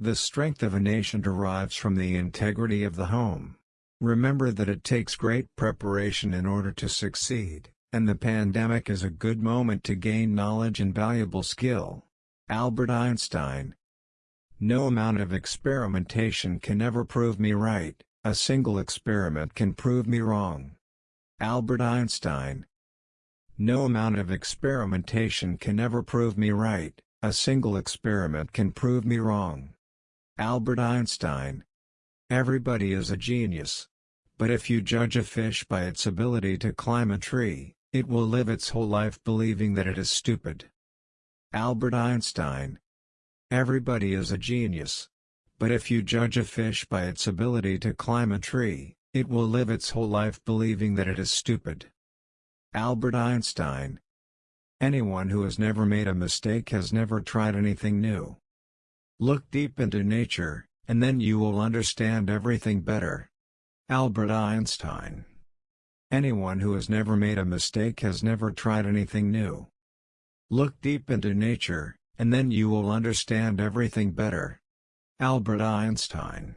The strength of a nation derives from the integrity of the home. Remember that it takes great preparation in order to succeed, and the pandemic is a good moment to gain knowledge and valuable skill. Albert Einstein No amount of experimentation can ever prove me right, a single experiment can prove me wrong. Albert Einstein No amount of experimentation can ever prove me right, a single experiment can prove me wrong. Albert Einstein Everybody is a genius. But if you judge a fish by its ability to climb a tree, it will live its whole life believing that it is stupid. Albert Einstein Everybody is a genius. But if you judge a fish by its ability to climb a tree, it will live its whole life believing that it is stupid. Albert Einstein Anyone who has never made a mistake has never tried anything new. Look deep into nature, and then you will understand everything better. Albert Einstein Anyone who has never made a mistake has never tried anything new. Look deep into nature, and then you will understand everything better. Albert Einstein